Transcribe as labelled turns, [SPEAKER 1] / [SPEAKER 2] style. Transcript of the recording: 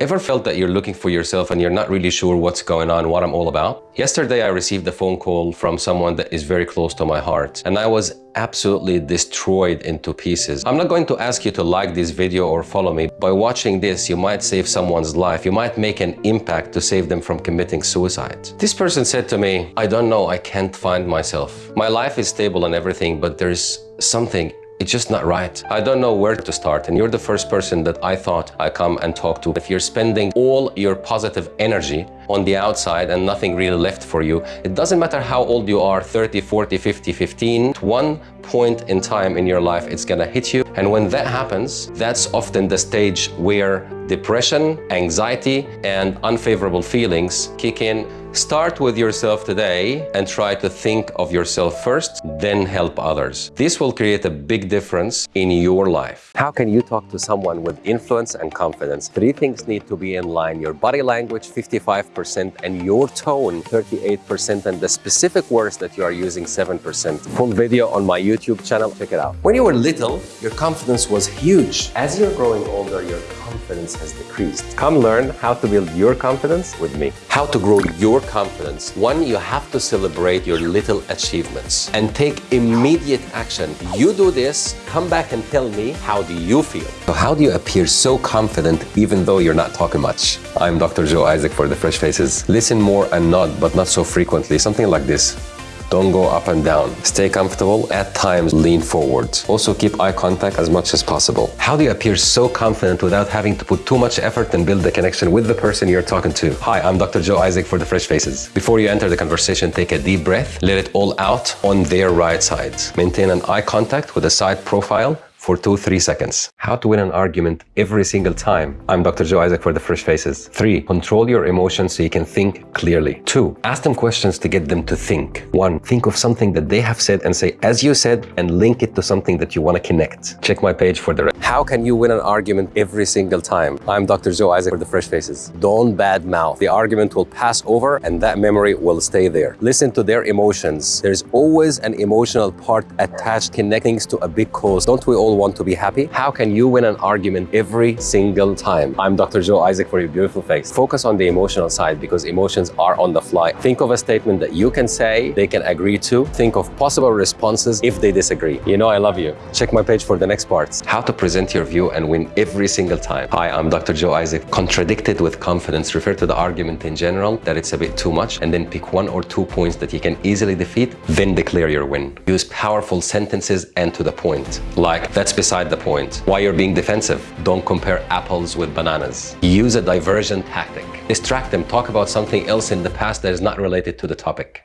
[SPEAKER 1] Ever felt that you're looking for yourself and you're not really sure what's going on, what I'm all about? Yesterday, I received a phone call from someone that is very close to my heart, and I was absolutely destroyed into pieces. I'm not going to ask you to like this video or follow me. By watching this, you might save someone's life. You might make an impact to save them from committing suicide. This person said to me, I don't know, I can't find myself. My life is stable and everything, but there's something it's just not right. I don't know where to start and you're the first person that I thought I come and talk to. If you're spending all your positive energy on the outside and nothing really left for you, it doesn't matter how old you are, 30, 40, 50, 15, one point in time in your life, it's gonna hit you. And when that happens, that's often the stage where depression, anxiety, and unfavorable feelings kick in Start with yourself today and try to think of yourself first, then help others. This will create a big difference in your life. How can you talk to someone with influence and confidence? Three things need to be in line. Your body language, 55%, and your tone, 38%, and the specific words that you are using, 7%. Full video on my YouTube channel, check it out. When you were little, your confidence was huge. As you're growing older, your confidence has decreased. Come learn how to build your confidence with me. How to grow your confidence. One, you have to celebrate your little achievements and take immediate action. You do this, come back and tell me, how do you feel? So how do you appear so confident even though you're not talking much? I'm Dr. Joe Isaac for The Fresh Faces. Listen more and nod, but not so frequently. Something like this. Don't go up and down. Stay comfortable. At times, lean forward. Also, keep eye contact as much as possible. How do you appear so confident without having to put too much effort and build the connection with the person you're talking to? Hi, I'm Dr. Joe Isaac for The Fresh Faces. Before you enter the conversation, take a deep breath. Let it all out on their right side. Maintain an eye contact with a side profile for two, three seconds. How to win an argument every single time. I'm Dr. Joe Isaac for The Fresh Faces. Three, control your emotions so you can think clearly. Two, ask them questions to get them to think. One, think of something that they have said and say, as you said, and link it to something that you want to connect. Check my page for the rest. How can you win an argument every single time? I'm Dr. Joe Isaac for The Fresh Faces. Don't bad mouth. The argument will pass over and that memory will stay there. Listen to their emotions. There's always an emotional part attached connecting to a big cause. Don't we all all want to be happy? How can you win an argument every single time? I'm Dr. Joe Isaac for your beautiful face. Focus on the emotional side because emotions are on the fly. Think of a statement that you can say they can agree to. Think of possible responses if they disagree. You know I love you. Check my page for the next parts. How to present your view and win every single time. Hi, I'm Dr. Joe Isaac. Contradicted with confidence. Refer to the argument in general that it's a bit too much and then pick one or two points that you can easily defeat, then declare your win. Use powerful sentences and to the point. Like, that's beside the point. Why you're being defensive? Don't compare apples with bananas. Use a diversion tactic. Distract them. Talk about something else in the past that is not related to the topic.